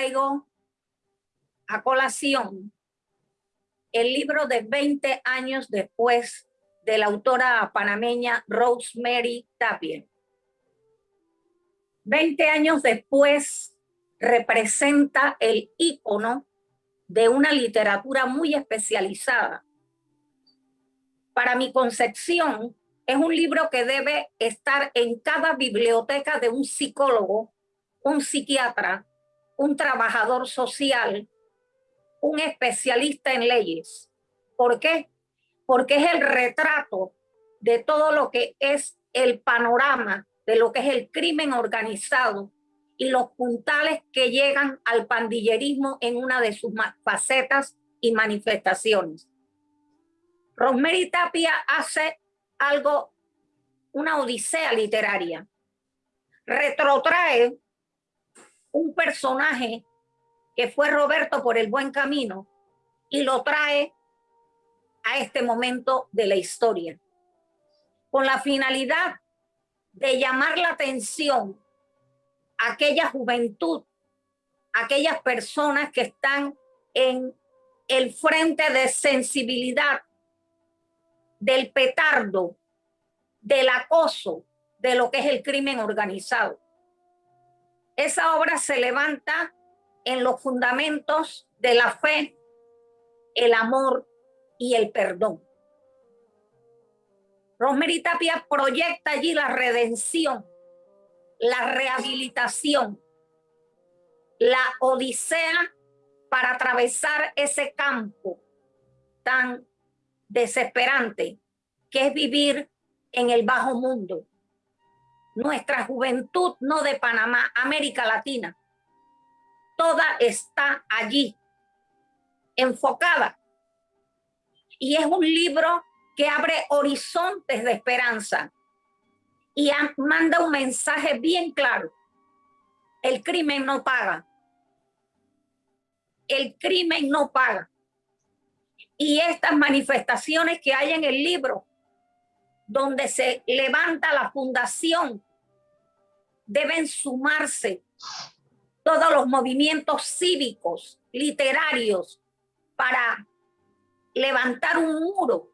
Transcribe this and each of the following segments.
traigo a colación el libro de 20 años después de la autora panameña Rosemary Tapia. 20 años después representa el ícono de una literatura muy especializada. Para mi concepción, es un libro que debe estar en cada biblioteca de un psicólogo, un psiquiatra, un trabajador social, un especialista en leyes. ¿Por qué? Porque es el retrato de todo lo que es el panorama de lo que es el crimen organizado y los puntales que llegan al pandillerismo en una de sus facetas y manifestaciones. Rosemary Tapia hace algo, una odisea literaria. Retrotrae un personaje que fue Roberto por el buen camino y lo trae a este momento de la historia con la finalidad de llamar la atención a aquella juventud, aquellas personas que están en el frente de sensibilidad del petardo, del acoso, de lo que es el crimen organizado. Esa obra se levanta en los fundamentos de la fe, el amor y el perdón. Rosemary Tapia proyecta allí la redención, la rehabilitación, la odisea para atravesar ese campo tan desesperante que es vivir en el bajo mundo. Nuestra juventud, no de Panamá, América Latina, toda está allí, enfocada. Y es un libro que abre horizontes de esperanza y manda un mensaje bien claro. El crimen no paga. El crimen no paga. Y estas manifestaciones que hay en el libro, donde se levanta la fundación, deben sumarse todos los movimientos cívicos, literarios, para levantar un muro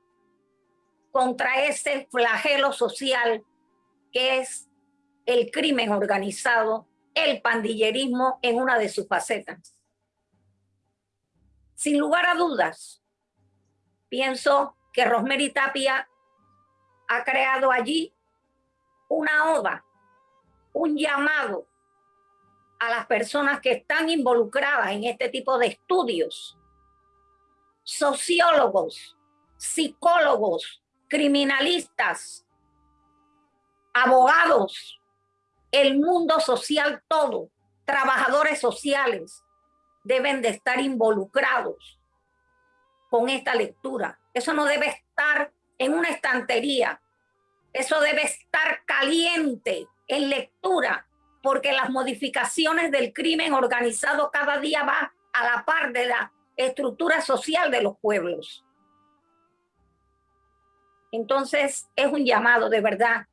contra ese flagelo social que es el crimen organizado, el pandillerismo en una de sus facetas. Sin lugar a dudas, pienso que Rosemary Tapia ha creado allí una oda, un llamado a las personas que están involucradas en este tipo de estudios, sociólogos, psicólogos, criminalistas, abogados, el mundo social todo, trabajadores sociales, deben de estar involucrados con esta lectura. Eso no debe estar en una estantería. Eso debe estar caliente en lectura porque las modificaciones del crimen organizado cada día va a la par de la estructura social de los pueblos. Entonces es un llamado de verdad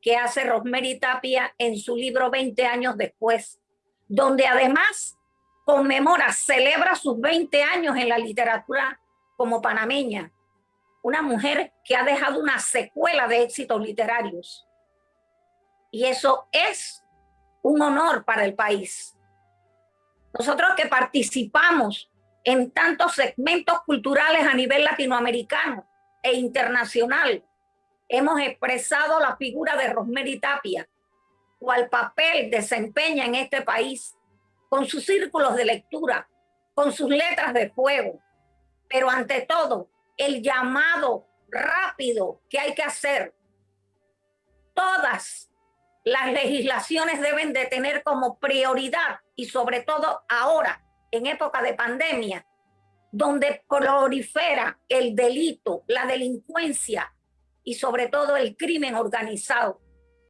que hace Rosemary Tapia en su libro 20 años después, donde además conmemora, celebra sus 20 años en la literatura como panameña, una mujer que ha dejado una secuela de éxitos literarios. Y eso es un honor para el país. Nosotros que participamos en tantos segmentos culturales a nivel latinoamericano e internacional, hemos expresado la figura de Rosemary Tapia, cual papel desempeña en este país, con sus círculos de lectura, con sus letras de fuego, pero ante todo, el llamado rápido que hay que hacer. Todas las legislaciones deben de tener como prioridad y sobre todo ahora, en época de pandemia, donde prolifera el delito, la delincuencia y sobre todo el crimen organizado.